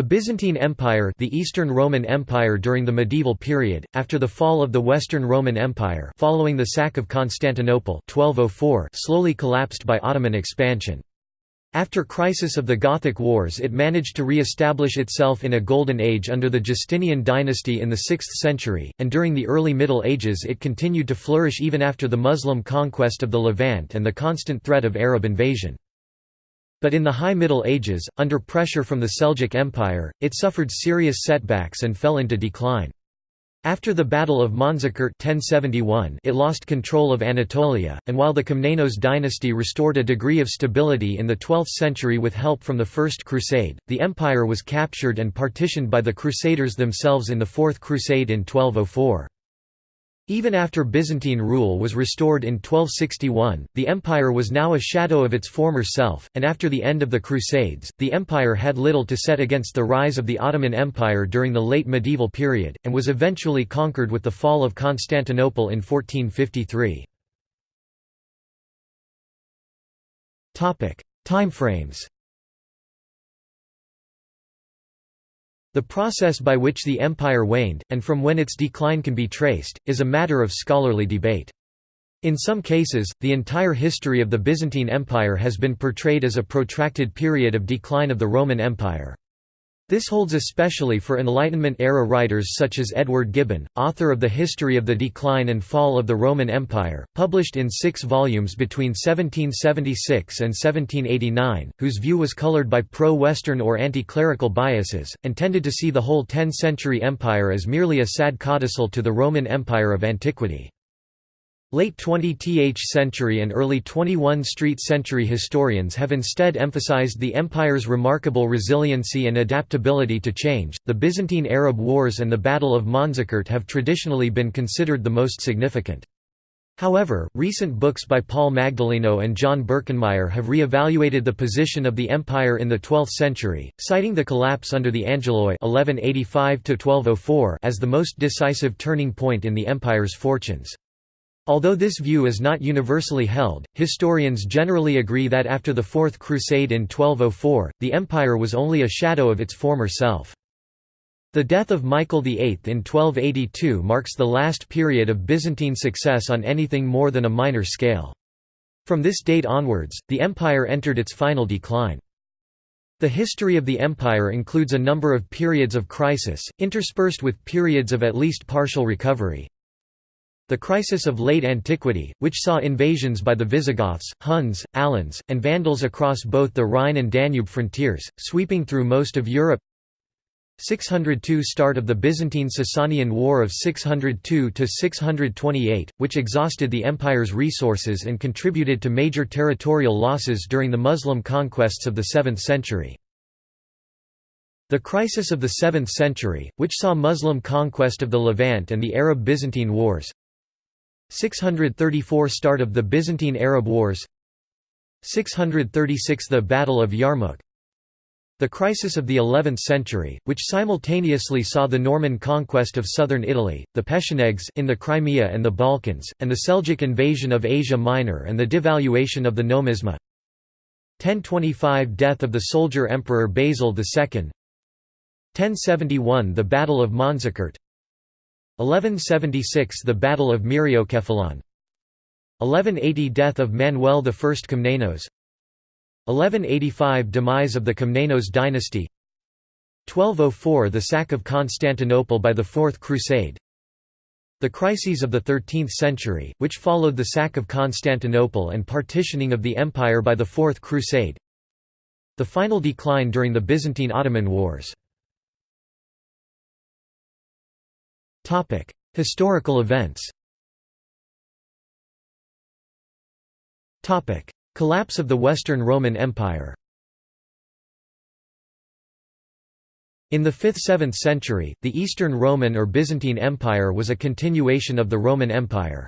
The Byzantine Empire the Eastern Roman Empire during the medieval period, after the fall of the Western Roman Empire following the sack of Constantinople 1204 slowly collapsed by Ottoman expansion. After crisis of the Gothic Wars it managed to re-establish itself in a golden age under the Justinian dynasty in the 6th century, and during the early Middle Ages it continued to flourish even after the Muslim conquest of the Levant and the constant threat of Arab invasion. But in the High Middle Ages, under pressure from the Seljuk Empire, it suffered serious setbacks and fell into decline. After the Battle of Manzikert 1071, it lost control of Anatolia, and while the Komnenos dynasty restored a degree of stability in the 12th century with help from the First Crusade, the empire was captured and partitioned by the Crusaders themselves in the Fourth Crusade in 1204. Even after Byzantine rule was restored in 1261, the empire was now a shadow of its former self, and after the end of the Crusades, the empire had little to set against the rise of the Ottoman Empire during the late medieval period, and was eventually conquered with the fall of Constantinople in 1453. Timeframes The process by which the empire waned, and from when its decline can be traced, is a matter of scholarly debate. In some cases, the entire history of the Byzantine Empire has been portrayed as a protracted period of decline of the Roman Empire. This holds especially for Enlightenment-era writers such as Edward Gibbon, author of The History of the Decline and Fall of the Roman Empire, published in six volumes between 1776 and 1789, whose view was colored by pro-Western or anti-clerical biases, and tended to see the whole 10th-century empire as merely a sad codicil to the Roman Empire of antiquity. Late 20th century and early 21st century historians have instead emphasized the empire's remarkable resiliency and adaptability to change. The Byzantine Arab Wars and the Battle of Manzikert have traditionally been considered the most significant. However, recent books by Paul Magdalino and John Birkenmeier have re-evaluated the position of the empire in the 12th century, citing the collapse under the Angeloi (1185–1204) as the most decisive turning point in the empire's fortunes. Although this view is not universally held, historians generally agree that after the Fourth Crusade in 1204, the empire was only a shadow of its former self. The death of Michael VIII in 1282 marks the last period of Byzantine success on anything more than a minor scale. From this date onwards, the empire entered its final decline. The history of the empire includes a number of periods of crisis, interspersed with periods of at least partial recovery. The crisis of late antiquity, which saw invasions by the Visigoths, Huns, Alans, and Vandals across both the Rhine and Danube frontiers, sweeping through most of Europe 602 Start of the Byzantine-Sasanian War of 602–628, which exhausted the empire's resources and contributed to major territorial losses during the Muslim conquests of the 7th century. The crisis of the 7th century, which saw Muslim conquest of the Levant and the Arab-Byzantine Wars 634 Start of the Byzantine Arab Wars 636 The Battle of Yarmouk The crisis of the 11th century, which simultaneously saw the Norman conquest of southern Italy, the Pechenegs in the Crimea and the Balkans, and the Seljuk invasion of Asia Minor and the devaluation of the nomisma. 1025 Death of the soldier emperor Basil II 1071 The Battle of Manzikert 1176 – The Battle of Myriokephalon 1180 – Death of Manuel I Komnenos 1185 – Demise of the Komnenos dynasty. 1204 – The sack of Constantinople by the Fourth Crusade. The crises of the 13th century, which followed the sack of Constantinople and partitioning of the empire by the Fourth Crusade. The final decline during the Byzantine-Ottoman Wars Historical events Topic: Collapse of the Western Roman Empire In the 5th–7th century, the Eastern Roman or Byzantine Empire was a continuation of the Roman Empire.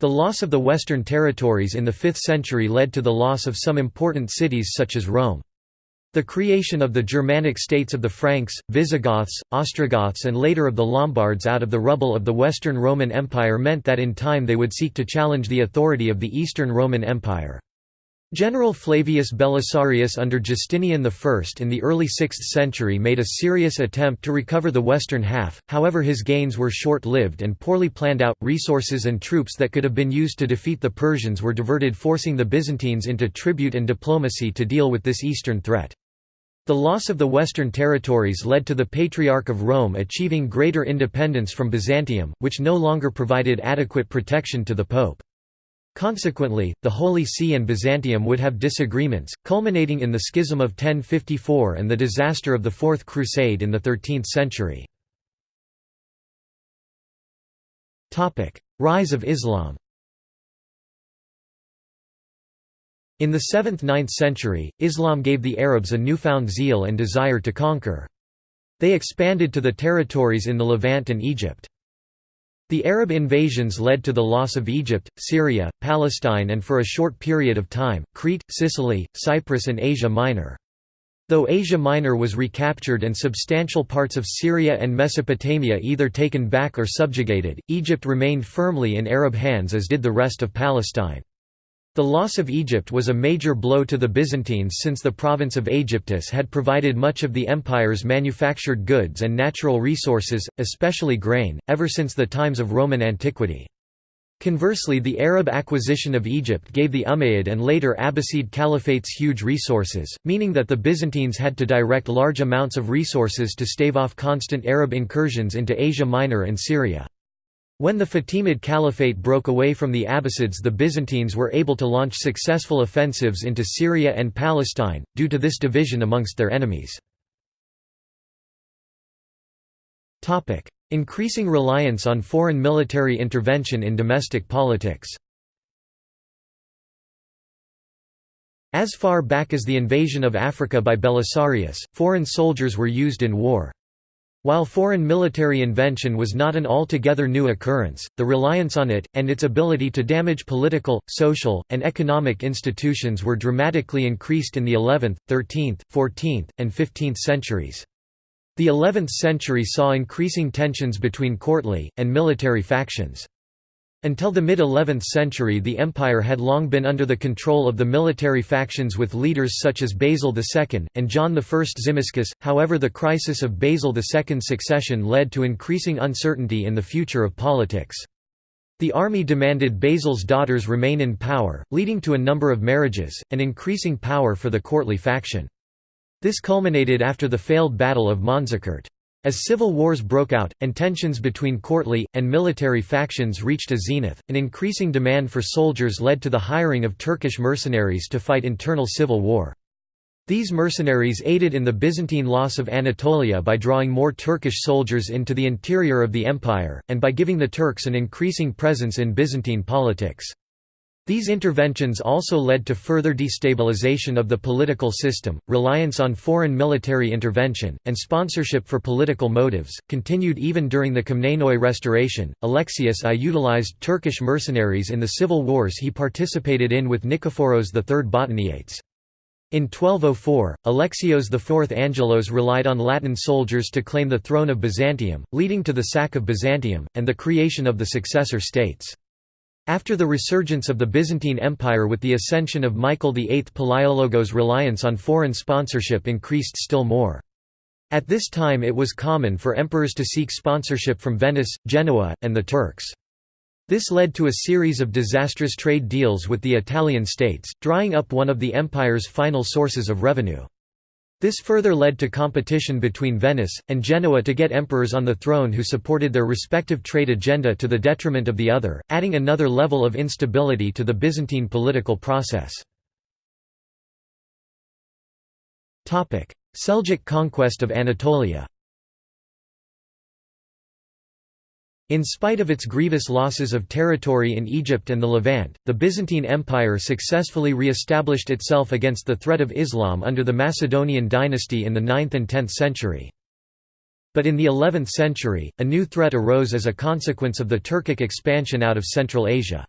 The loss of the western territories in the 5th century led to the loss of some important cities such as Rome. The creation of the Germanic states of the Franks, Visigoths, Ostrogoths and later of the Lombards out of the rubble of the Western Roman Empire meant that in time they would seek to challenge the authority of the Eastern Roman Empire. General Flavius Belisarius under Justinian I in the early 6th century made a serious attempt to recover the western half, however his gains were short-lived and poorly planned out, resources and troops that could have been used to defeat the Persians were diverted forcing the Byzantines into tribute and diplomacy to deal with this eastern threat. The loss of the western territories led to the Patriarch of Rome achieving greater independence from Byzantium, which no longer provided adequate protection to the Pope. Consequently, the Holy See and Byzantium would have disagreements, culminating in the Schism of 1054 and the disaster of the Fourth Crusade in the 13th century. Rise of Islam In the 7th–9th century, Islam gave the Arabs a newfound zeal and desire to conquer. They expanded to the territories in the Levant and Egypt. The Arab invasions led to the loss of Egypt, Syria, Palestine and for a short period of time, Crete, Sicily, Cyprus and Asia Minor. Though Asia Minor was recaptured and substantial parts of Syria and Mesopotamia either taken back or subjugated, Egypt remained firmly in Arab hands as did the rest of Palestine. The loss of Egypt was a major blow to the Byzantines since the province of Aegyptus had provided much of the empire's manufactured goods and natural resources, especially grain, ever since the times of Roman antiquity. Conversely the Arab acquisition of Egypt gave the Umayyad and later Abbasid caliphates huge resources, meaning that the Byzantines had to direct large amounts of resources to stave off constant Arab incursions into Asia Minor and Syria. When the Fatimid Caliphate broke away from the Abbasids the Byzantines were able to launch successful offensives into Syria and Palestine, due to this division amongst their enemies. Increasing reliance on foreign military intervention in domestic politics As far back as the invasion of Africa by Belisarius, foreign soldiers were used in war. While foreign military invention was not an altogether new occurrence, the reliance on it, and its ability to damage political, social, and economic institutions were dramatically increased in the 11th, 13th, 14th, and 15th centuries. The 11th century saw increasing tensions between courtly, and military factions. Until the mid-11th century the empire had long been under the control of the military factions with leaders such as Basil II, and John I Tzimiskes, however the crisis of Basil II's succession led to increasing uncertainty in the future of politics. The army demanded Basil's daughters remain in power, leading to a number of marriages, and increasing power for the courtly faction. This culminated after the failed Battle of Manzikert. As civil wars broke out, and tensions between courtly, and military factions reached a zenith, an increasing demand for soldiers led to the hiring of Turkish mercenaries to fight internal civil war. These mercenaries aided in the Byzantine loss of Anatolia by drawing more Turkish soldiers into the interior of the empire, and by giving the Turks an increasing presence in Byzantine politics. These interventions also led to further destabilization of the political system. Reliance on foreign military intervention, and sponsorship for political motives, continued even during the Komnenoi restoration. Alexius I utilized Turkish mercenaries in the civil wars he participated in with Nikephoros III Botaniates. In 1204, Alexios IV Angelos relied on Latin soldiers to claim the throne of Byzantium, leading to the sack of Byzantium, and the creation of the successor states. After the resurgence of the Byzantine Empire with the ascension of Michael VIII Palaiologos reliance on foreign sponsorship increased still more. At this time it was common for emperors to seek sponsorship from Venice, Genoa, and the Turks. This led to a series of disastrous trade deals with the Italian states, drying up one of the empire's final sources of revenue. This further led to competition between Venice, and Genoa to get emperors on the throne who supported their respective trade agenda to the detriment of the other, adding another level of instability to the Byzantine political process. Seljuk conquest of Anatolia In spite of its grievous losses of territory in Egypt and the Levant, the Byzantine Empire successfully re-established itself against the threat of Islam under the Macedonian dynasty in the 9th and 10th century. But in the 11th century, a new threat arose as a consequence of the Turkic expansion out of Central Asia.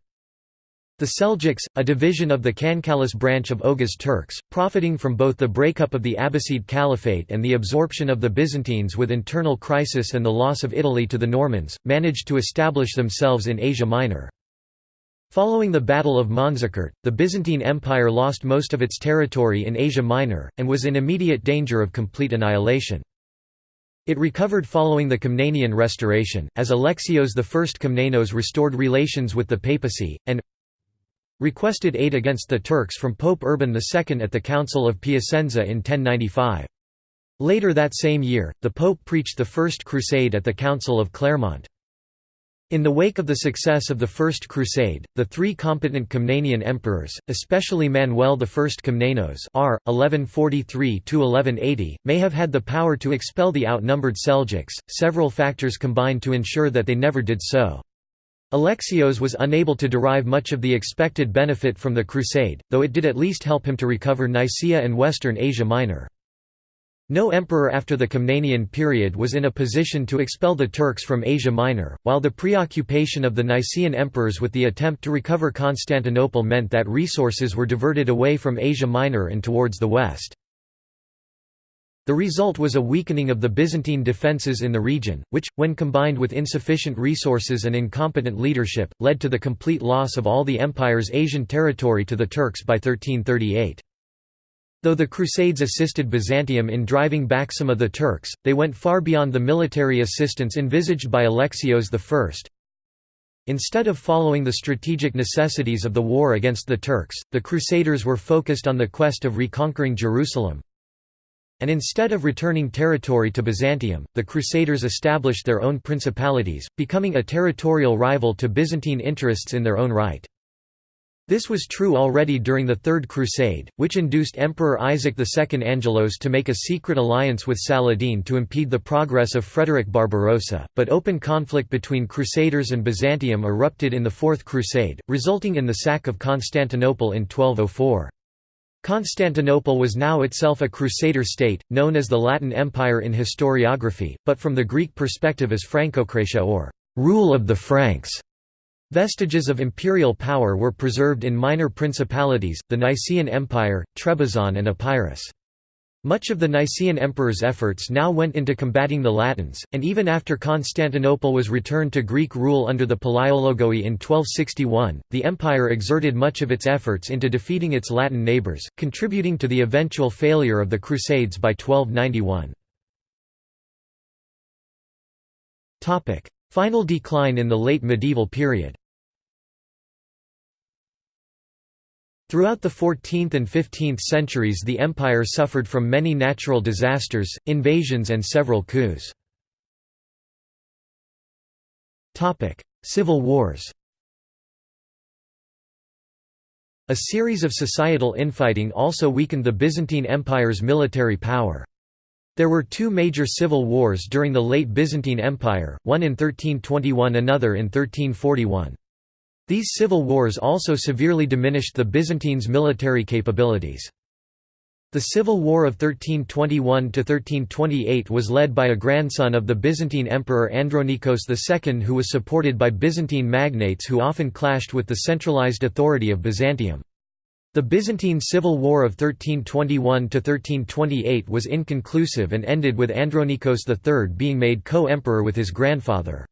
The Seljuks, a division of the Kankalis branch of Oghuz Turks, profiting from both the breakup of the Abbasid Caliphate and the absorption of the Byzantines with internal crisis and the loss of Italy to the Normans, managed to establish themselves in Asia Minor. Following the Battle of Manzikert, the Byzantine Empire lost most of its territory in Asia Minor, and was in immediate danger of complete annihilation. It recovered following the Komnenian restoration, as Alexios I Komnenos restored relations with the papacy, and requested aid against the Turks from Pope Urban II at the Council of Piacenza in 1095. Later that same year, the Pope preached the First Crusade at the Council of Clermont. In the wake of the success of the First Crusade, the three competent Komnenian emperors, especially Manuel I Komnenos r. 1143–1180, may have had the power to expel the outnumbered Seljuks, several factors combined to ensure that they never did so. Alexios was unable to derive much of the expected benefit from the crusade, though it did at least help him to recover Nicaea and western Asia Minor. No emperor after the Komnenian period was in a position to expel the Turks from Asia Minor, while the preoccupation of the Nicaean emperors with the attempt to recover Constantinople meant that resources were diverted away from Asia Minor and towards the west. The result was a weakening of the Byzantine defences in the region, which, when combined with insufficient resources and incompetent leadership, led to the complete loss of all the empire's Asian territory to the Turks by 1338. Though the Crusades assisted Byzantium in driving back some of the Turks, they went far beyond the military assistance envisaged by Alexios I. Instead of following the strategic necessities of the war against the Turks, the Crusaders were focused on the quest of reconquering Jerusalem. And instead of returning territory to Byzantium, the Crusaders established their own principalities, becoming a territorial rival to Byzantine interests in their own right. This was true already during the Third Crusade, which induced Emperor Isaac II Angelos to make a secret alliance with Saladin to impede the progress of Frederick Barbarossa, but open conflict between Crusaders and Byzantium erupted in the Fourth Crusade, resulting in the sack of Constantinople in 1204. Constantinople was now itself a Crusader state, known as the Latin Empire in historiography, but from the Greek perspective as Francocratia or «rule of the Franks». Vestiges of imperial power were preserved in minor principalities, the Nicaean Empire, Trebizond and Epirus. Much of the Nicaean emperor's efforts now went into combating the Latins, and even after Constantinople was returned to Greek rule under the Palaiologoi in 1261, the empire exerted much of its efforts into defeating its Latin neighbours, contributing to the eventual failure of the Crusades by 1291. Final decline in the late medieval period Throughout the 14th and 15th centuries the empire suffered from many natural disasters, invasions and several coups. Civil wars A series of societal infighting also weakened the Byzantine Empire's military power. There were two major civil wars during the late Byzantine Empire, one in 1321 another in 1341. These civil wars also severely diminished the Byzantines' military capabilities. The Civil War of 1321–1328 was led by a grandson of the Byzantine Emperor Andronikos II who was supported by Byzantine magnates who often clashed with the centralized authority of Byzantium. The Byzantine Civil War of 1321–1328 was inconclusive and ended with Andronikos III being made co-emperor with his grandfather.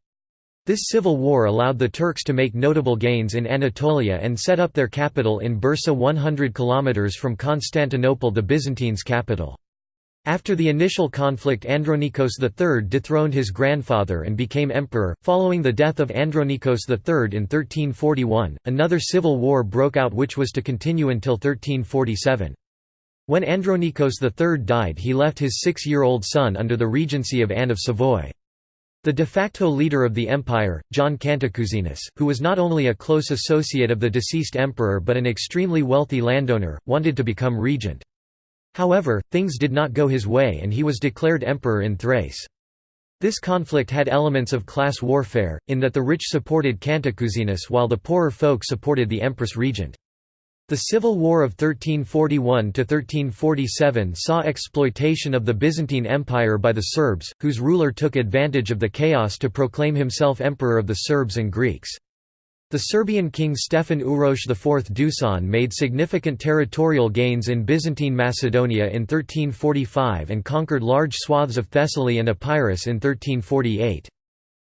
This civil war allowed the Turks to make notable gains in Anatolia and set up their capital in Bursa 100 km from Constantinople the Byzantines' capital. After the initial conflict Andronikos III dethroned his grandfather and became emperor. Following the death of Andronikos III in 1341, another civil war broke out which was to continue until 1347. When Andronikos III died he left his six-year-old son under the regency of Anne of Savoy. The de facto leader of the empire, John Cantacuzene, who was not only a close associate of the deceased emperor but an extremely wealthy landowner, wanted to become regent. However, things did not go his way and he was declared emperor in Thrace. This conflict had elements of class warfare, in that the rich supported Cantacuzene while the poorer folk supported the empress regent. The Civil War of 1341–1347 saw exploitation of the Byzantine Empire by the Serbs, whose ruler took advantage of the chaos to proclaim himself emperor of the Serbs and Greeks. The Serbian king Stefan Uroš IV Dusan made significant territorial gains in Byzantine Macedonia in 1345 and conquered large swaths of Thessaly and Epirus in 1348.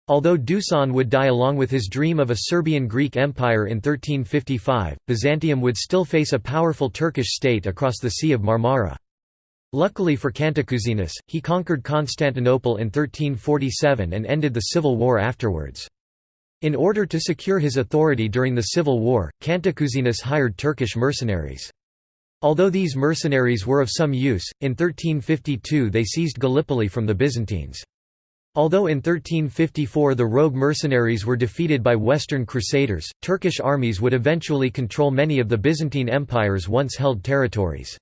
Although Dusan would die along with his dream of a Serbian-Greek empire in 1355, Byzantium would still face a powerful Turkish state across the Sea of Marmara. Luckily for Cantacuzenus, he conquered Constantinople in 1347 and ended the civil war afterwards. In order to secure his authority during the civil war, Cantacuzenus hired Turkish mercenaries. Although these mercenaries were of some use, in 1352 they seized Gallipoli from the Byzantines. Although in 1354 the rogue mercenaries were defeated by Western Crusaders, Turkish armies would eventually control many of the Byzantine Empire's once held territories.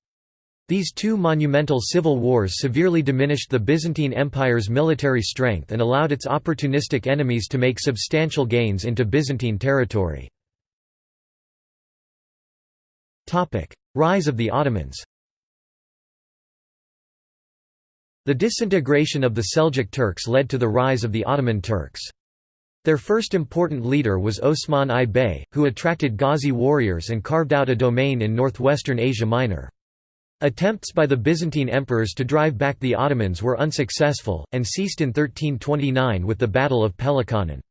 These two monumental civil wars severely diminished the Byzantine Empire's military strength and allowed its opportunistic enemies to make substantial gains into Byzantine territory. Rise of the Ottomans The disintegration of the Seljuk Turks led to the rise of the Ottoman Turks. Their first important leader was Osman I Bey, who attracted Ghazi warriors and carved out a domain in northwestern Asia Minor. Attempts by the Byzantine emperors to drive back the Ottomans were unsuccessful, and ceased in 1329 with the Battle of Pelekanon.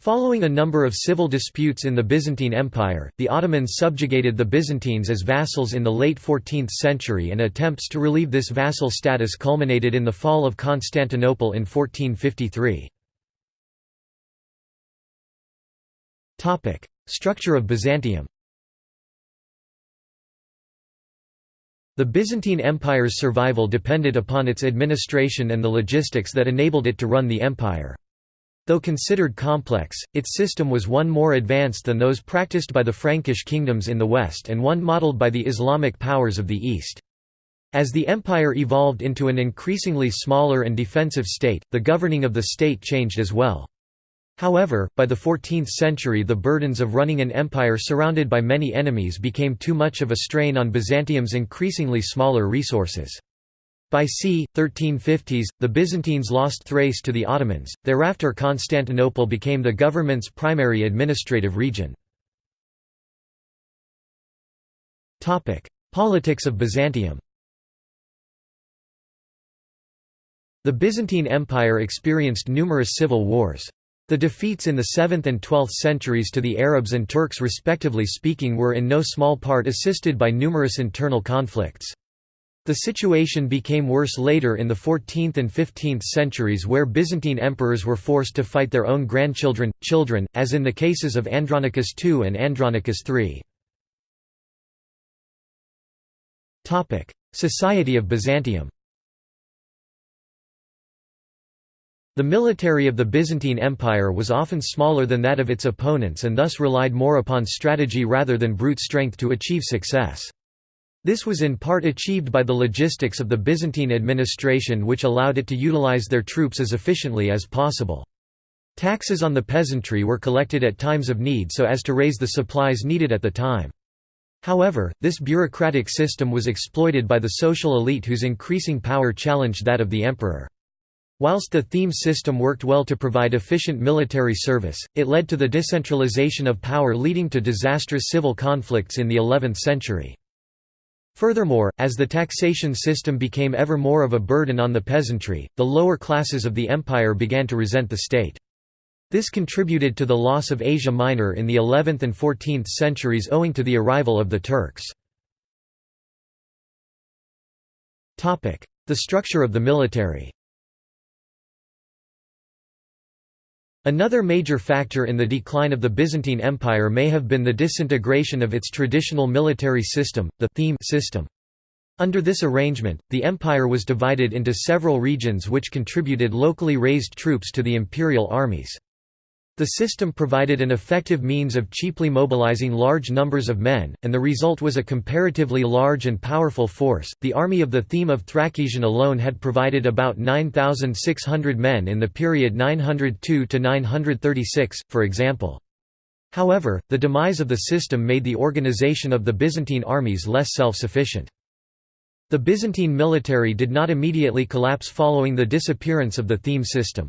Following a number of civil disputes in the Byzantine Empire, the Ottomans subjugated the Byzantines as vassals in the late 14th century and attempts to relieve this vassal status culminated in the fall of Constantinople in 1453. Structure of Byzantium The Byzantine Empire's survival depended upon its administration and the logistics that enabled it to run the empire. Though considered complex, its system was one more advanced than those practiced by the Frankish kingdoms in the west and one modeled by the Islamic powers of the east. As the empire evolved into an increasingly smaller and defensive state, the governing of the state changed as well. However, by the 14th century the burdens of running an empire surrounded by many enemies became too much of a strain on Byzantium's increasingly smaller resources. By c. 1350s, the Byzantines lost Thrace to the Ottomans, thereafter Constantinople became the government's primary administrative region. Politics of Byzantium The Byzantine Empire experienced numerous civil wars. The defeats in the 7th and 12th centuries to the Arabs and Turks respectively speaking were in no small part assisted by numerous internal conflicts. The situation became worse later in the 14th and 15th centuries where Byzantine emperors were forced to fight their own grandchildren, children, as in the cases of Andronicus II and Andronicus III. Society of Byzantium The military of the Byzantine Empire was often smaller than that of its opponents and thus relied more upon strategy rather than brute strength to achieve success. This was in part achieved by the logistics of the Byzantine administration which allowed it to utilize their troops as efficiently as possible. Taxes on the peasantry were collected at times of need so as to raise the supplies needed at the time. However, this bureaucratic system was exploited by the social elite whose increasing power challenged that of the emperor. Whilst the theme system worked well to provide efficient military service, it led to the decentralization of power leading to disastrous civil conflicts in the 11th century. Furthermore, as the taxation system became ever more of a burden on the peasantry, the lower classes of the empire began to resent the state. This contributed to the loss of Asia Minor in the 11th and 14th centuries owing to the arrival of the Turks. The structure of the military Another major factor in the decline of the Byzantine Empire may have been the disintegration of its traditional military system, the theme system. Under this arrangement, the empire was divided into several regions which contributed locally raised troops to the imperial armies. The system provided an effective means of cheaply mobilizing large numbers of men, and the result was a comparatively large and powerful force. The army of the theme of Thrakesion alone had provided about 9,600 men in the period 902 to 936, for example. However, the demise of the system made the organization of the Byzantine armies less self-sufficient. The Byzantine military did not immediately collapse following the disappearance of the theme system.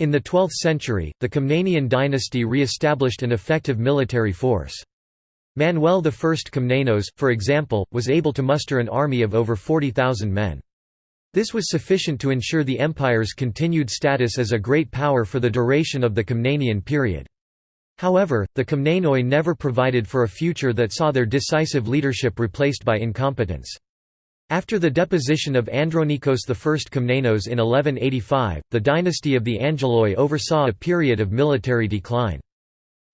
In the 12th century, the Komnenian dynasty re-established an effective military force. Manuel I Komnenos, for example, was able to muster an army of over 40,000 men. This was sufficient to ensure the empire's continued status as a great power for the duration of the Komnenian period. However, the Komnenoi never provided for a future that saw their decisive leadership replaced by incompetence. After the deposition of Andronikos I Komnenos in 1185, the dynasty of the Angeloi oversaw a period of military decline.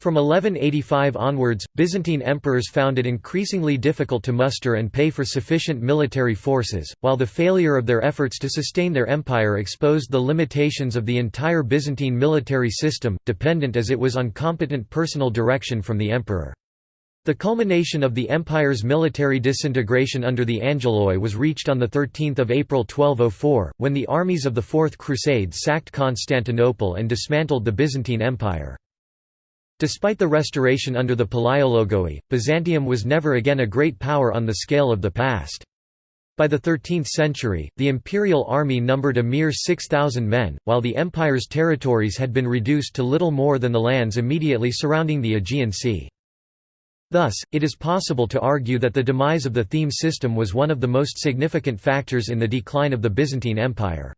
From 1185 onwards, Byzantine emperors found it increasingly difficult to muster and pay for sufficient military forces, while the failure of their efforts to sustain their empire exposed the limitations of the entire Byzantine military system, dependent as it was on competent personal direction from the emperor. The culmination of the empire's military disintegration under the Angeloi was reached on 13 April 1204, when the armies of the Fourth Crusade sacked Constantinople and dismantled the Byzantine Empire. Despite the restoration under the Palaiologoi, Byzantium was never again a great power on the scale of the past. By the 13th century, the imperial army numbered a mere 6,000 men, while the empire's territories had been reduced to little more than the lands immediately surrounding the Aegean Sea. Thus, it is possible to argue that the demise of the theme system was one of the most significant factors in the decline of the Byzantine Empire.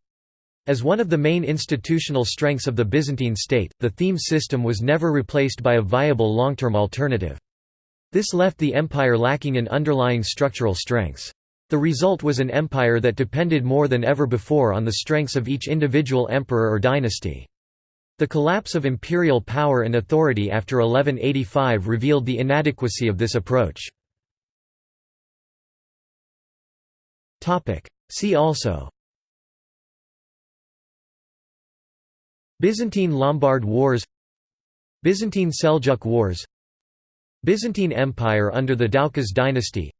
As one of the main institutional strengths of the Byzantine state, the theme system was never replaced by a viable long-term alternative. This left the empire lacking in underlying structural strengths. The result was an empire that depended more than ever before on the strengths of each individual emperor or dynasty. The collapse of imperial power and authority after 1185 revealed the inadequacy of this approach. See also. Byzantine–Lombard Wars Byzantine–Seljuk Wars Byzantine Empire under the Doukas dynasty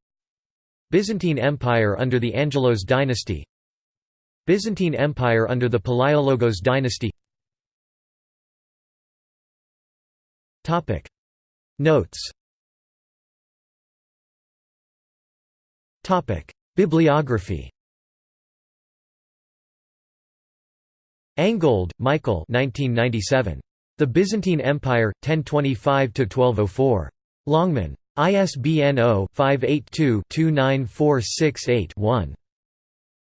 Byzantine Empire under the Angelos dynasty Byzantine Empire under the Palaiologos dynasty Notes Topic Bibliography Angold, Michael 1997. The Byzantine Empire, 1025–1204. Longman. ISBN 0-582-29468-1.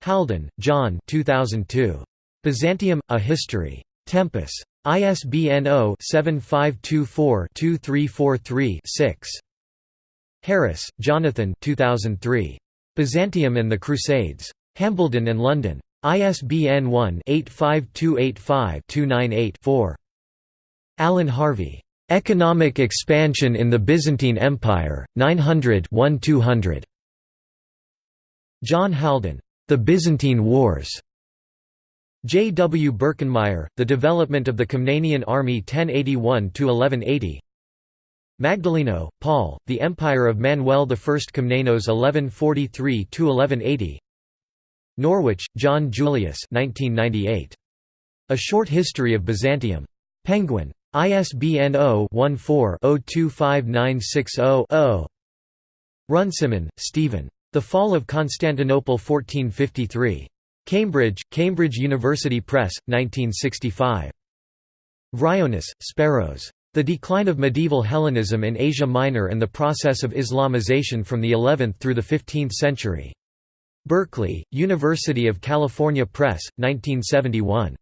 Haldon, John 2002. Byzantium, A History. Tempus. ISBN 0-7524-2343-6. Harris, Jonathan 2003. Byzantium and the Crusades. Hambledon and London. ISBN 1-85285-298-4. Allen Harvey. Economic Expansion in the Byzantine Empire, 900-1200. John Haldon. The Byzantine Wars. J. W. Birkenmeier, The Development of the Komnenian Army 1081–1180 Magdalino, Paul, The Empire of Manuel I Komnenos 1143–1180 Norwich, John Julius 1998. A Short History of Byzantium. Penguin. ISBN 0-14-025960-0. Runciman, Stephen. The Fall of Constantinople 1453. Cambridge, Cambridge University Press, 1965. Vryonis, Speros. The Decline of Medieval Hellenism in Asia Minor and the Process of Islamization from the 11th through the 15th Century. Berkeley, University of California Press, 1971.